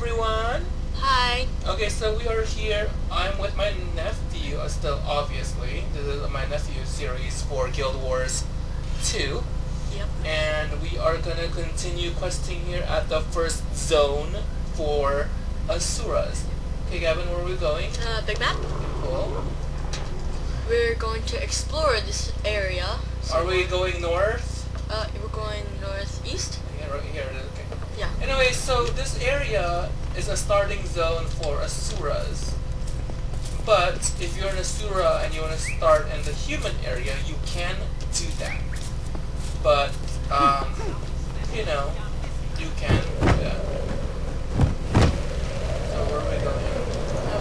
everyone. Hi. Okay, so we are here. I'm with my nephew, uh, still obviously. This is my nephew series for Guild Wars 2. Yep. And we are gonna continue questing here at the first zone for Asuras. Okay, Gavin, where are we going? Uh, big map. Cool. We're going to explore this area. Are we going north? Uh, we're going northeast. Yeah, right here. Yeah. Anyway, so this area is a starting zone for Asuras. But if you're an Asura and you want to start in the human area, you can do that. But, um, you know, you can do that. So where are we going?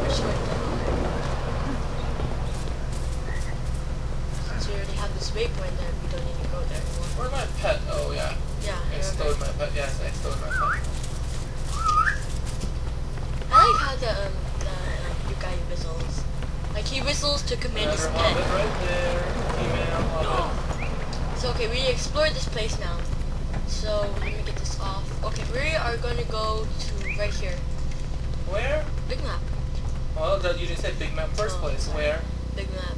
We're just going down. Since we already have this waypoint there, we don't need to go there anymore. Where's my pet? Oh, yeah. Yeah. I you're stole okay. my I stole my pet. I like how the um the um, you guy whistles. Like he whistles to command his Another pet. right there. Female hobbit. So okay, we explored this place now. So let me get this off. Okay, we are going to go to right here. Where? Big map. Well, that you didn't say big map first Oh, place. sorry. Where? Big map.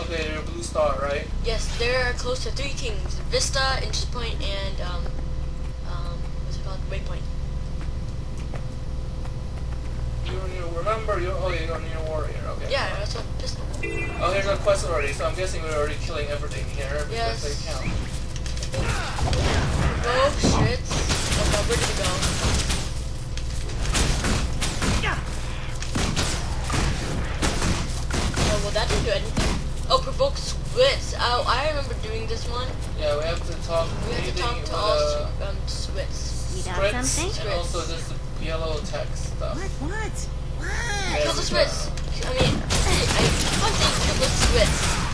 Okay, you're a blue star, right? Yes, there are close to three kings: Vista, Interest Point, and um, um, what's it called? Waypoint. You're near, remember, you're, oh, you're near warrior, okay. Yeah, that's what pistol. Oh, here's our quest already, so I'm guessing we're already killing everything here because Yes. they count. Oh shit! Yeah, we have to talk We have to talk to with, all uh, Sw- um Swits. You got Skritts something? and also this yellow text stuff. What? What? What? Kill the Swits. I mean, I can't say kill the Swits.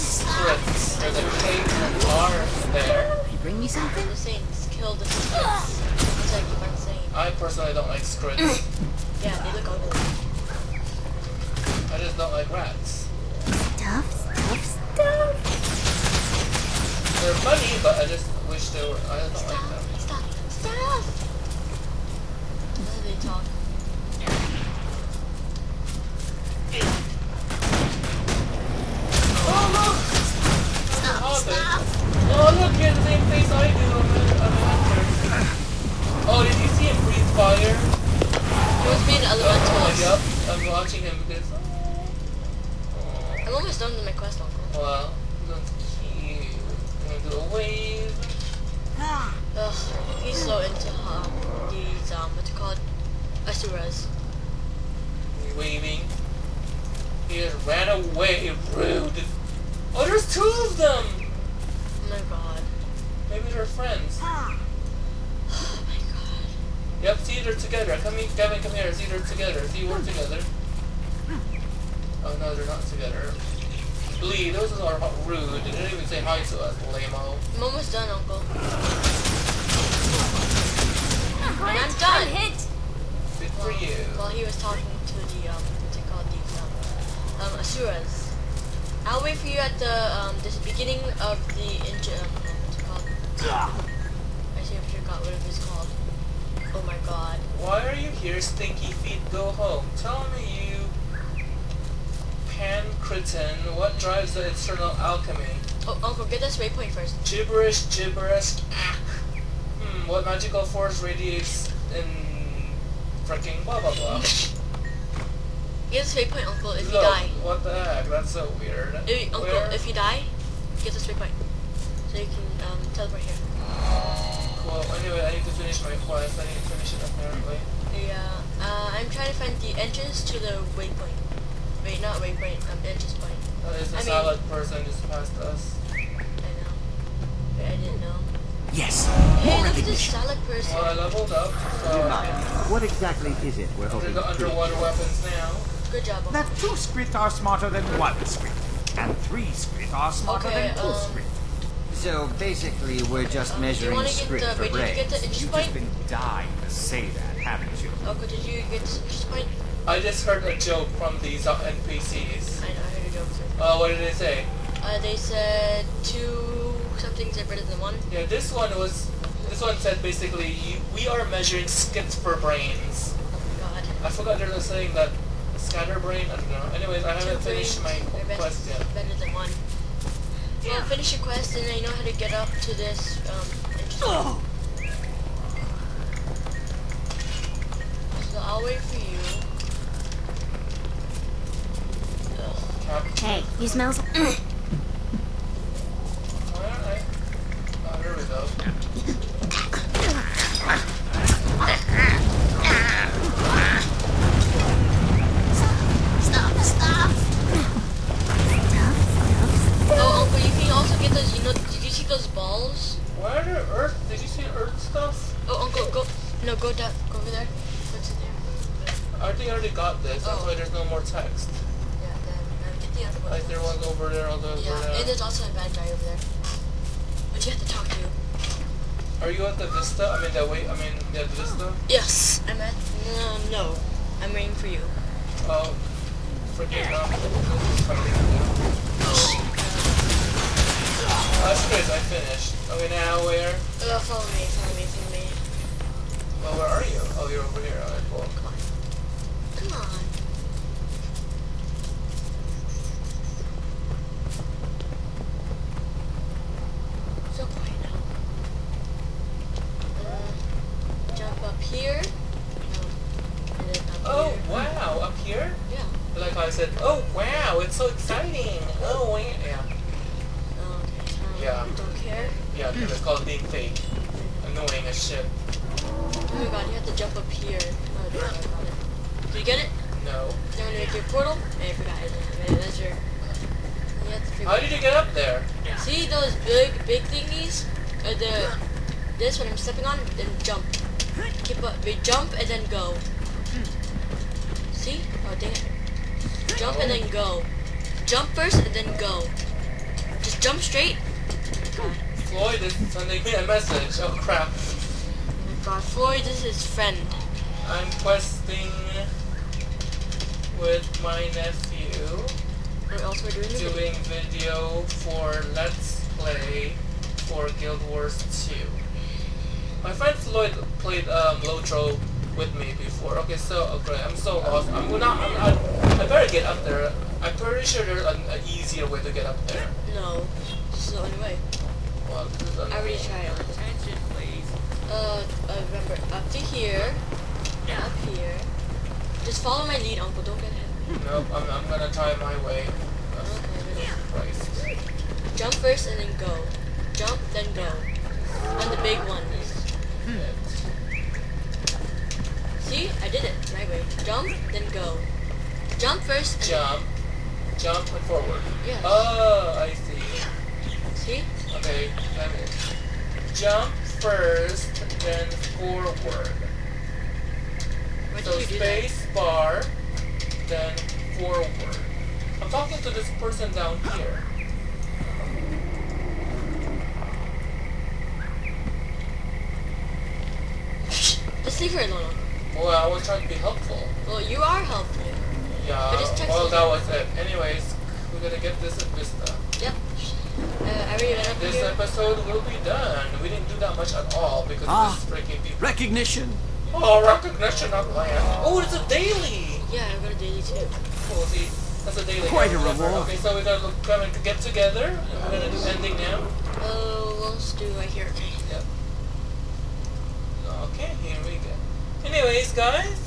Skritts. There's a K and R there. You bring me something? I'm just saying, kill the Swits. That's what I keep on saying. I personally don't like Skritts. Yeah, same face I do on the, on the hunter. Oh, did you see him breathe fire? He was being Oh, elemental. yup. I'm watching him because. Oh, I'm almost done with my quest, Uncle. well, that's cute. I'm gonna do a wave. Ugh, he's so into um, these, um, what's it called? Asuras. He's waving. He just ran away. Rude. Oh, there's two of them. Oh my god. Maybe they're friends. Oh my god. Yep, see, they're together. Come here, Gavin, come here. See, they're together. See, we're together. Oh no, they're not together. Bleed, those are rude. They didn't even say hi to us, lame-o. I'm almost done, Uncle. And I'm done. hit. Good for you. While he was talking to the, um, what's it called? These, um, um, Asuras. I'll wait for you at the, um, this beginning of the, inj- um, what's it called? I see I forgot what it was called. Oh my god. Why are you here, stinky feet? Go home. Tell me, you pancretin, what drives the Eternal Alchemy? Oh, Uncle, get this waypoint first. Gibberish, gibberish. Ah. Hmm, what magical force radiates in freaking blah blah blah. Get this waypoint, Uncle, if you Look, die. what the heck? That's so weird. If, Uncle, Where? if you die, get this waypoint. So you can, um, teleport here. Well, anyway, I need to finish my quest. I need to finish it apparently. Yeah, uh, I'm trying to find the entrance to the waypoint. Wait, not waypoint, um, entrance point. Uh, there's a I mean- salad person just passed us. I know. Wait, I didn't know. Yes, Hey, more look at this recognition. salad person. Well, I leveled up, so I What exactly is it we're do hoping the to do? underwater weapons now. Good job, Uncle. That two Skritt are smarter than one Skritt, and three Skritt are smarter Okay, than two um, Skritt. So basically, we're just Um, do you measuring wanna get script the- for wait, did you get brains. the You've point? just been dying to say that, haven't you? Uncle, did you get this interest point? I just heard a joke from these uh, NPCs. I know, I heard a joke too. Uh, what did they say? Uh, they said two some things are better than one. Yeah, this one was this one said basically, you, we are measuring skips for brains. Oh my god. I forgot there's a saying that scatterbrain. I don't know. Anyways, I haven't finished my brains are best- quest yet. Better than one. Well, finish your quest and then you know how to get up to this. Um, interesting. So I'll wait for you. Ugh. Hey, you smell No, go down. Go over there. What's in there? I think I already got this. That's Oh. why there's no more text. Yeah, then um, get the other one. Like there was over there, over Yeah, there. and there's also a bad guy over there. But you have to talk to. Are you at the Vista? I mean, the way. I mean, the Vista. Yes, I'm at. No, no. I'm waiting for you. Oh, freaking um, That's good. I finished. Okay, now where? Uh, follow me, follow me. Where are you? Oh, you're over here. Alright, cool. Come on. Come on. So quiet now. Uh, jump up here. No. Up Oh, here. wow! Up here? Yeah. Like I said, oh wow, it's so exciting. Oh yeah, yeah, okay. Um, Yeah. Don't care. yeah. It's called being fake. Annoying as shit. Oh my god, you have to jump up here. Oh, I got it. Did you get it? No. Then when you make your portal, I forgot it. That's your. You have to How did you get up there? See those big, big thingies? Uh, the this when I'm stepping on, then jump. Keep up. We jump and then go. See? Oh dang it! Jump and then go. Jump first and then go. Just jump straight. Floyd is sending me a message. Oh crap. My God, Floyd is his friend. I'm questing with my nephew, What else we're doing? the video. doing video for Let's Play for Guild Wars 2. My friend Floyd played um, Lotro with me before. Okay, so okay, I'm so lost. I'm not. I'm, I, I better get up there. I'm pretty sure there's an, an easier way to get up there. No, this is the only way. Well, this is I already tried. Uh, uh, remember up to here, up here. Just follow my lead, Uncle. Don't get hit. Nope, I'm, I'm gonna try my way. Okay. Christ. Jump first and then go. Jump, then go. And the big one. See? I did it. My way. Jump, then go. Jump first. Jump, jump, and forward. Yeah. Oh, I see. See? Okay, then jump first, then forward. Why So did you do that? space bar, then forward. I'm talking to this person down here. Just leave her alone. Well, I was trying to be helpful. Well, you are helpful. Yeah, But just text well, that was it. Anyways, we're gonna get this at Vista. Yep. Uh, I already This here. episode will be done. We didn't do that much at all because Ah. of this freaking people. Recognition. Oh, recognition of land. Oh, it's a daily. Yeah, I got a daily too. Cool, see, that's a daily. Quite a reward. Okay, so we're gonna look, come and get together, and we're gonna do ending now. Oh, let's do right here. Okay. Yep. Okay, here we go. Anyways, guys,